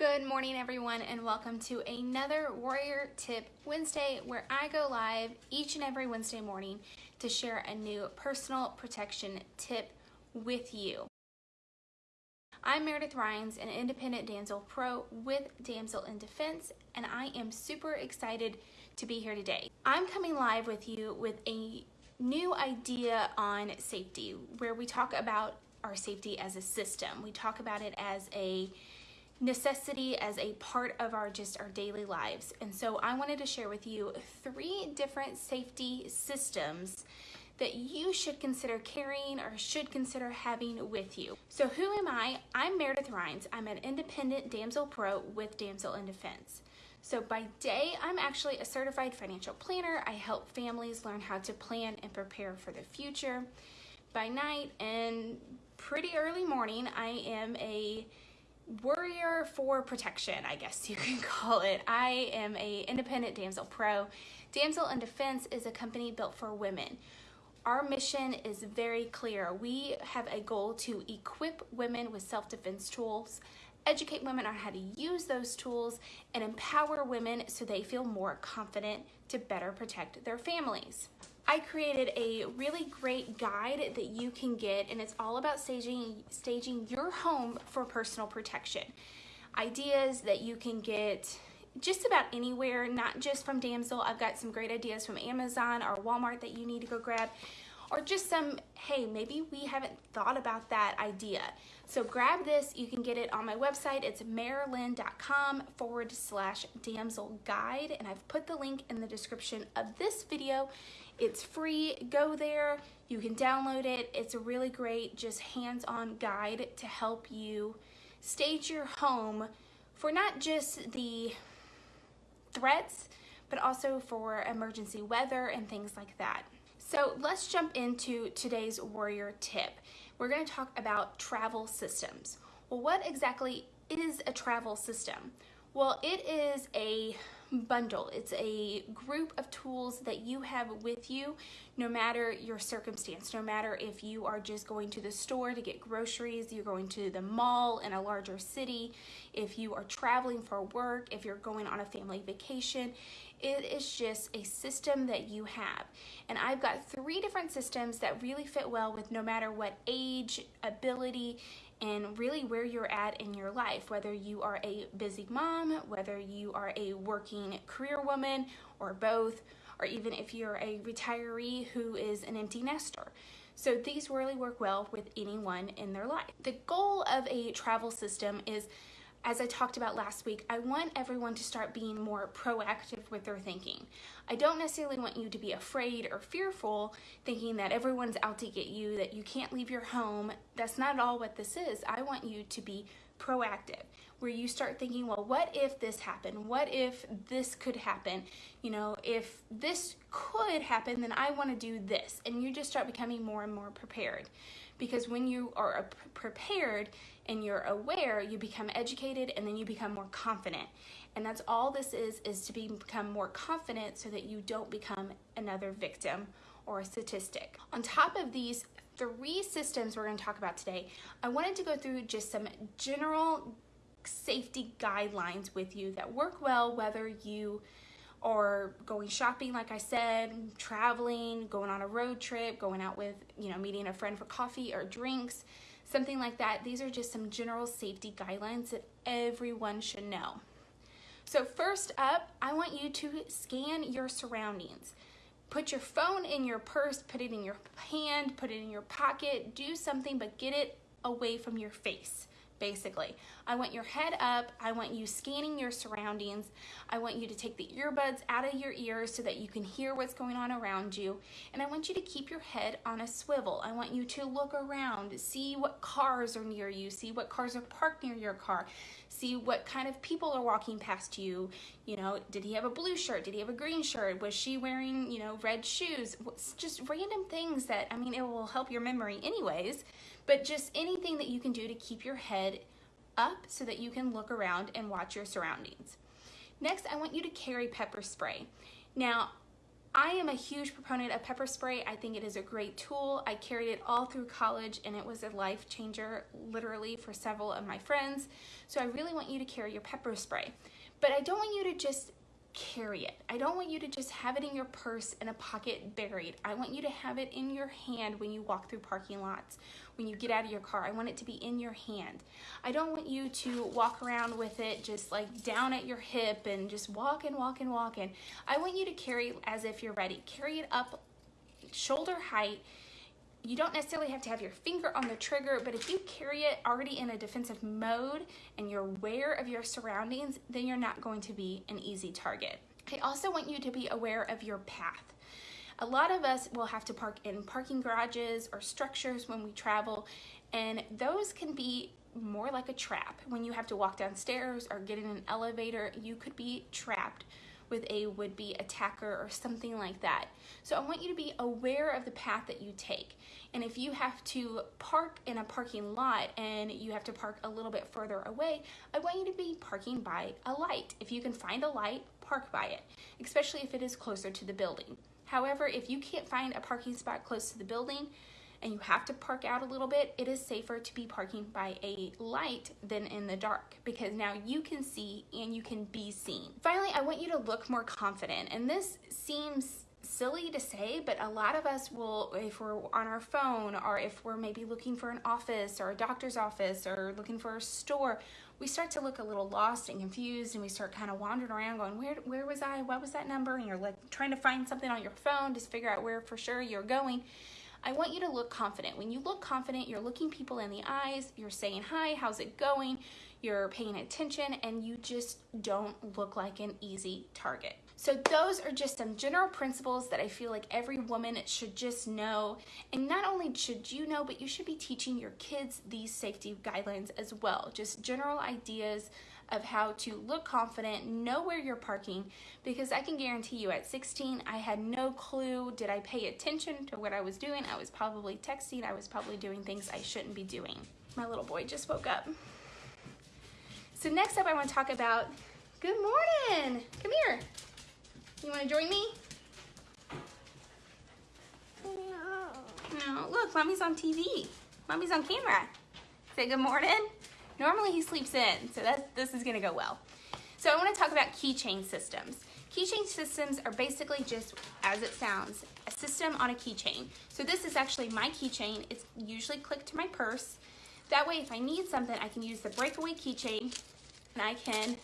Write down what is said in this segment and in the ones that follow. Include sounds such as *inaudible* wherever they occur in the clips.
Good morning, everyone, and welcome to another Warrior Tip Wednesday where I go live each and every Wednesday morning to share a new personal protection tip with you. I'm Meredith Rhines, an independent damsel pro with Damsel in Defense, and I am super excited to be here today. I'm coming live with you with a new idea on safety where we talk about our safety as a system. We talk about it as a necessity as a part of our just our daily lives. And so I wanted to share with you three different safety systems that you should consider carrying or should consider having with you. So who am I? I'm Meredith Rhines. I'm an independent damsel pro with Damsel in Defense. So by day, I'm actually a certified financial planner. I help families learn how to plan and prepare for the future. By night and pretty early morning, I am a warrior for protection, I guess you can *laughs* call it. I am a independent damsel pro. Damsel in Defense is a company built for women. Our mission is very clear. We have a goal to equip women with self-defense tools, educate women on how to use those tools, and empower women so they feel more confident to better protect their families. I created a really great guide that you can get and it's all about staging, staging your home for personal protection. Ideas that you can get just about anywhere, not just from Damsel. I've got some great ideas from Amazon or Walmart that you need to go grab or just some, hey, maybe we haven't thought about that idea. So grab this, you can get it on my website. It's marilyn.com forward slash damsel guide. And I've put the link in the description of this video. It's free, go there, you can download it. It's a really great, just hands-on guide to help you stage your home for not just the threats, but also for emergency weather and things like that. So let's jump into today's warrior tip. We're gonna talk about travel systems. Well, what exactly is a travel system? Well, it is a bundle. It's a group of tools that you have with you no matter your circumstance, no matter if you are just going to the store to get groceries, you're going to the mall in a larger city, if you are traveling for work, if you're going on a family vacation, it is just a system that you have. And I've got three different systems that really fit well with no matter what age, ability, and really where you're at in your life, whether you are a busy mom, whether you are a working career woman, or both, or even if you're a retiree who is an empty nester. So these really work well with anyone in their life. The goal of a travel system is as I talked about last week, I want everyone to start being more proactive with their thinking. I don't necessarily want you to be afraid or fearful, thinking that everyone's out to get you, that you can't leave your home. That's not at all what this is. I want you to be proactive, where you start thinking, well, what if this happened? What if this could happen? You know, if this could happen, then I want to do this. And you just start becoming more and more prepared. Because when you are prepared, and you're aware, you become educated and then you become more confident. And that's all this is, is to be, become more confident so that you don't become another victim or a statistic. On top of these three systems we're gonna talk about today, I wanted to go through just some general safety guidelines with you that work well whether you are going shopping like I said, traveling, going on a road trip, going out with, you know, meeting a friend for coffee or drinks, something like that. These are just some general safety guidelines that everyone should know. So first up, I want you to scan your surroundings. Put your phone in your purse, put it in your hand, put it in your pocket, do something, but get it away from your face basically. I want your head up. I want you scanning your surroundings. I want you to take the earbuds out of your ears so that you can hear what's going on around you. And I want you to keep your head on a swivel. I want you to look around, see what cars are near you, see what cars are parked near your car, see what kind of people are walking past you. You know, did he have a blue shirt? Did he have a green shirt? Was she wearing, you know, red shoes? Just random things that, I mean, it will help your memory anyways but just anything that you can do to keep your head up so that you can look around and watch your surroundings. Next, I want you to carry pepper spray. Now, I am a huge proponent of pepper spray. I think it is a great tool. I carried it all through college and it was a life changer literally for several of my friends. So I really want you to carry your pepper spray. But I don't want you to just carry it. I don't want you to just have it in your purse in a pocket buried. I want you to have it in your hand when you walk through parking lots, when you get out of your car. I want it to be in your hand. I don't want you to walk around with it just like down at your hip and just walk and walk and walk and I want you to carry as if you're ready. Carry it up shoulder height you don't necessarily have to have your finger on the trigger, but if you carry it already in a defensive mode and you're aware of your surroundings, then you're not going to be an easy target. I also want you to be aware of your path. A lot of us will have to park in parking garages or structures when we travel, and those can be more like a trap. When you have to walk downstairs or get in an elevator, you could be trapped with a would-be attacker or something like that. So I want you to be aware of the path that you take. And if you have to park in a parking lot and you have to park a little bit further away, I want you to be parking by a light. If you can find a light, park by it, especially if it is closer to the building. However, if you can't find a parking spot close to the building, and you have to park out a little bit, it is safer to be parking by a light than in the dark because now you can see and you can be seen. Finally, I want you to look more confident and this seems silly to say, but a lot of us will, if we're on our phone or if we're maybe looking for an office or a doctor's office or looking for a store, we start to look a little lost and confused and we start kind of wandering around going, where, where was I? What was that number? And you're like trying to find something on your phone to figure out where for sure you're going. I want you to look confident. When you look confident, you're looking people in the eyes, you're saying, hi, how's it going? You're paying attention and you just don't look like an easy target. So those are just some general principles that I feel like every woman should just know. And not only should you know, but you should be teaching your kids these safety guidelines as well. Just general ideas of how to look confident, know where you're parking, because I can guarantee you at 16, I had no clue. Did I pay attention to what I was doing? I was probably texting. I was probably doing things I shouldn't be doing. My little boy just woke up. So next up, I want to talk about, good morning. Come here. You want to join me? No. No, look, mommy's on TV. Mommy's on camera. Say good morning. Normally he sleeps in, so that's, this is gonna go well. So I wanna talk about keychain systems. Keychain systems are basically just, as it sounds, a system on a keychain. So this is actually my keychain. It's usually clicked to my purse. That way, if I need something, I can use the breakaway keychain and I can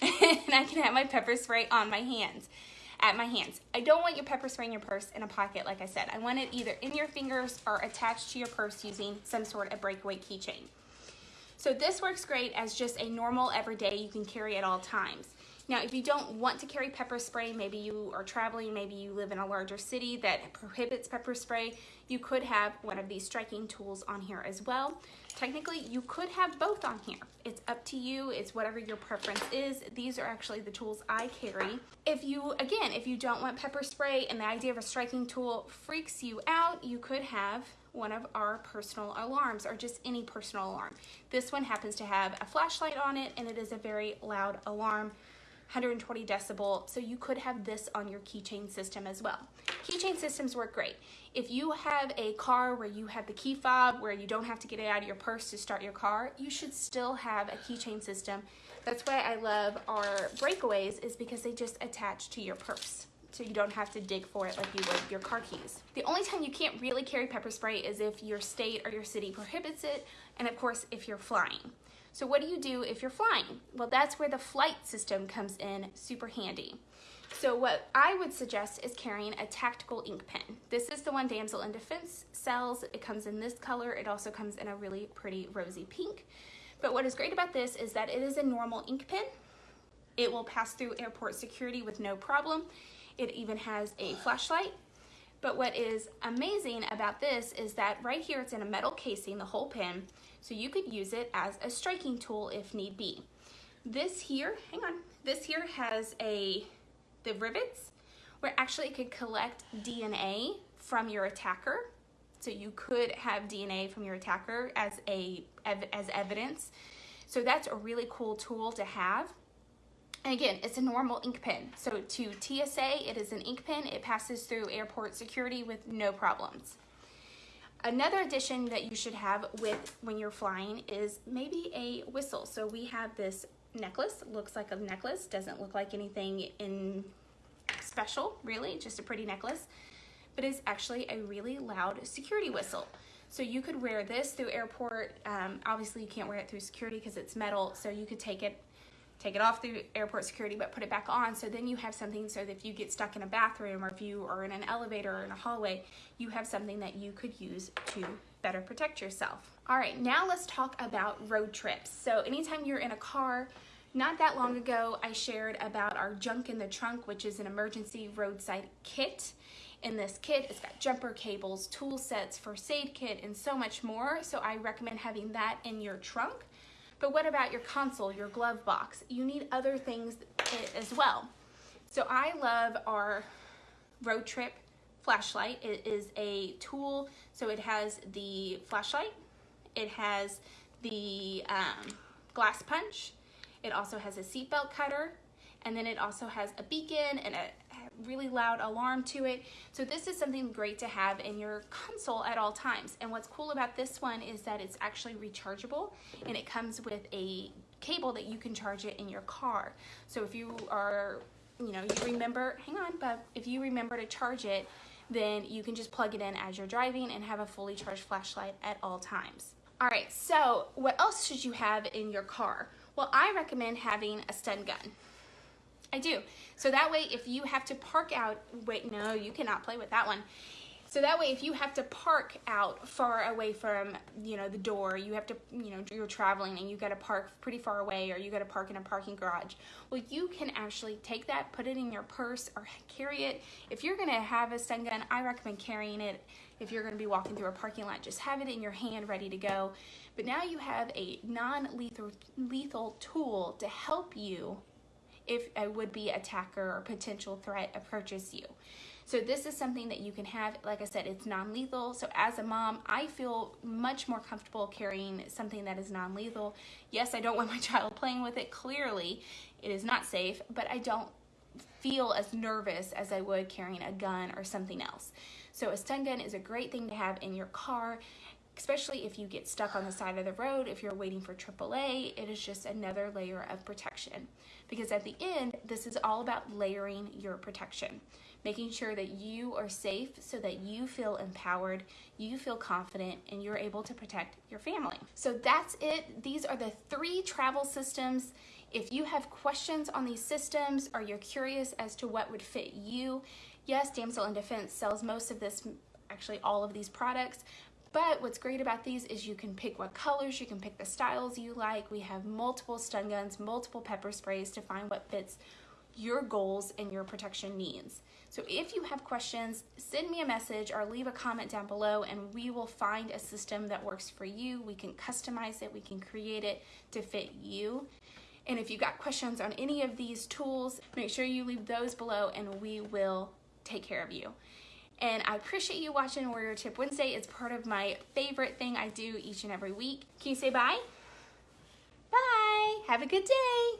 *laughs* and I can have my pepper spray on my hands at my hands. I don't want your pepper spray in your purse in a pocket, like I said. I want it either in your fingers or attached to your purse using some sort of breakaway keychain. So this works great as just a normal everyday you can carry at all times. Now, if you don't want to carry pepper spray, maybe you are traveling, maybe you live in a larger city that prohibits pepper spray, you could have one of these striking tools on here as well. Technically, you could have both on here. It's up to you. It's whatever your preference is. These are actually the tools I carry. If you, again, if you don't want pepper spray and the idea of a striking tool freaks you out, you could have one of our personal alarms or just any personal alarm. This one happens to have a flashlight on it and it is a very loud alarm. 120 decibel, so you could have this on your keychain system as well. Keychain systems work great. If you have a car where you have the key fob, where you don't have to get it out of your purse to start your car, you should still have a keychain system. That's why I love our breakaways is because they just attach to your purse. So you don't have to dig for it like you would your car keys. The only time you can't really carry pepper spray is if your state or your city prohibits it, and of course if you're flying. So what do you do if you're flying? Well, that's where the flight system comes in super handy. So what I would suggest is carrying a tactical ink pen. This is the one Damsel in Defense sells. It comes in this color. It also comes in a really pretty rosy pink. But what is great about this is that it is a normal ink pen. It will pass through airport security with no problem. It even has a flashlight. But what is amazing about this is that right here it's in a metal casing, the whole pin, so you could use it as a striking tool if need be. This here, hang on, this here has a, the rivets where actually it could collect DNA from your attacker. So you could have DNA from your attacker as a as evidence. So that's a really cool tool to have. And again, it's a normal ink pen. So to TSA, it is an ink pen. It passes through airport security with no problems. Another addition that you should have with when you're flying is maybe a whistle. So we have this necklace, looks like a necklace, doesn't look like anything in special, really, just a pretty necklace, but it's actually a really loud security whistle. So you could wear this through airport. Um, obviously you can't wear it through security because it's metal, so you could take it take it off through airport security but put it back on so then you have something so that if you get stuck in a bathroom or if you are in an elevator or in a hallway you have something that you could use to better protect yourself all right now let's talk about road trips so anytime you're in a car not that long ago I shared about our junk in the trunk which is an emergency roadside kit in this kit. It's got jumper cables, tool sets, first aid kit, and so much more. So I recommend having that in your trunk but what about your console, your glove box? You need other things as well. So I love our road trip flashlight. It is a tool, so it has the flashlight, it has the um, glass punch, it also has a seatbelt cutter, and then it also has a beacon and a really loud alarm to it. So this is something great to have in your console at all times. And what's cool about this one is that it's actually rechargeable and it comes with a cable that you can charge it in your car. So if you are, you know, you remember, hang on, but if you remember to charge it, then you can just plug it in as you're driving and have a fully charged flashlight at all times. All right, so what else should you have in your car? Well, I recommend having a stun gun. I do. So that way, if you have to park out, wait, no, you cannot play with that one. So that way, if you have to park out far away from, you know, the door, you have to, you know, you're traveling and you got to park pretty far away or you got to park in a parking garage. Well, you can actually take that, put it in your purse or carry it. If you're going to have a stun gun, I recommend carrying it. If you're going to be walking through a parking lot, just have it in your hand ready to go. But now you have a non-lethal lethal tool to help you if a would-be attacker or potential threat approaches you. So this is something that you can have, like I said, it's non-lethal. So as a mom, I feel much more comfortable carrying something that is non-lethal. Yes, I don't want my *laughs* child playing with it. Clearly, it is not safe, but I don't feel as nervous as I would carrying a gun or something else. So a stun gun is a great thing to have in your car especially if you get stuck on the side of the road, if you're waiting for AAA, it is just another layer of protection. Because at the end, this is all about layering your protection, making sure that you are safe so that you feel empowered, you feel confident, and you're able to protect your family. So that's it. These are the three travel systems. If you have questions on these systems or you're curious as to what would fit you, yes, Damsel in Defense sells most of this actually all of these products, but what's great about these is you can pick what colors, you can pick the styles you like. We have multiple stun guns, multiple pepper sprays to find what fits your goals and your protection needs. So if you have questions, send me a message or leave a comment down below and we will find a system that works for you. We can customize it, we can create it to fit you. And if you got questions on any of these tools, make sure you leave those below and we will take care of you. And I appreciate you watching Warrior Tip Wednesday. It's part of my favorite thing I do each and every week. Can you say bye? Bye. Have a good day.